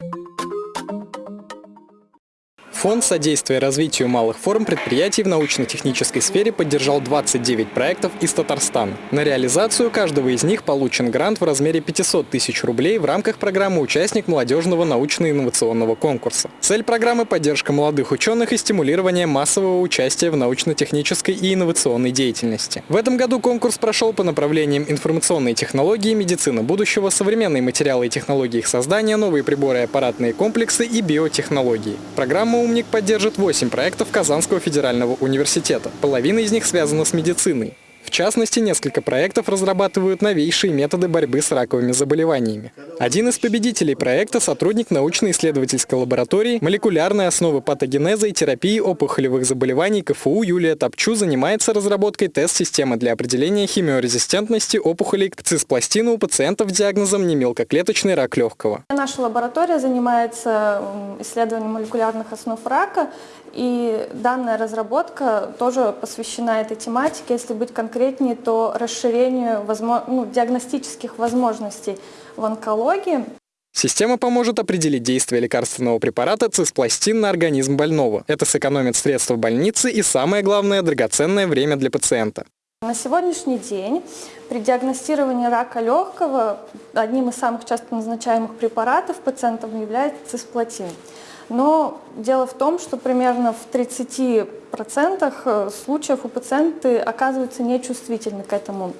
you Фонд содействия развитию малых форм предприятий в научно-технической сфере поддержал 29 проектов из Татарстана. На реализацию каждого из них получен грант в размере 500 тысяч рублей в рамках программы «Участник молодежного научно-инновационного конкурса». Цель программы – поддержка молодых ученых и стимулирование массового участия в научно-технической и инновационной деятельности. В этом году конкурс прошел по направлениям информационные технологии, медицина будущего, современные материалы и технологии их создания, новые приборы и аппаратные комплексы и биотехнологии. Программа «Умник» поддержит 8 проектов Казанского федерального университета. Половина из них связана с медициной. В частности, несколько проектов разрабатывают новейшие методы борьбы с раковыми заболеваниями. Один из победителей проекта – сотрудник научно-исследовательской лаборатории молекулярной основы патогенеза и терапии опухолевых заболеваний КФУ Юлия Топчу занимается разработкой тест-системы для определения химиорезистентности опухолей к циспластину у пациентов с диагнозом немелкоклеточный рак легкого. Наша лаборатория занимается исследованием молекулярных основ рака, и данная разработка тоже посвящена этой тематике. Если быть конкретнее, то расширению возможно, ну, диагностических возможностей в онкологии. Система поможет определить действие лекарственного препарата циспластин на организм больного. Это сэкономит средства в больнице и, самое главное, драгоценное время для пациента. На сегодняшний день при диагностировании рака легкого одним из самых часто назначаемых препаратов пациентам является цисплатин. Но дело в том, что примерно в 30% э, случаев у пациенты оказываются нечувствительны к этому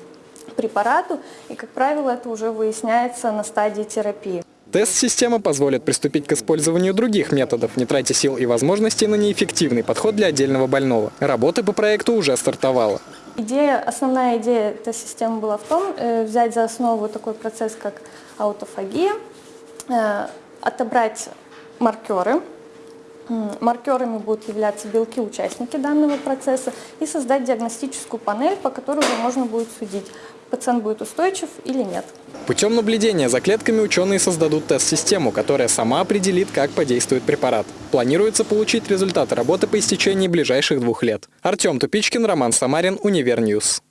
препарату, и, как правило, это уже выясняется на стадии терапии. Тест-система позволит приступить к использованию других методов, не тратя сил и возможностей на неэффективный подход для отдельного больного. Работа по проекту уже стартовала. Идея, основная идея тест-системы была в том, э, взять за основу такой процесс, как аутофагия, э, отобрать маркеры. Маркерами будут являться белки-участники данного процесса и создать диагностическую панель, по которой уже можно будет судить, пациент будет устойчив или нет. Путем наблюдения за клетками ученые создадут тест-систему, которая сама определит, как подействует препарат. Планируется получить результаты работы по истечении ближайших двух лет. Артем Тупичкин, Роман Самарин, Универньюз.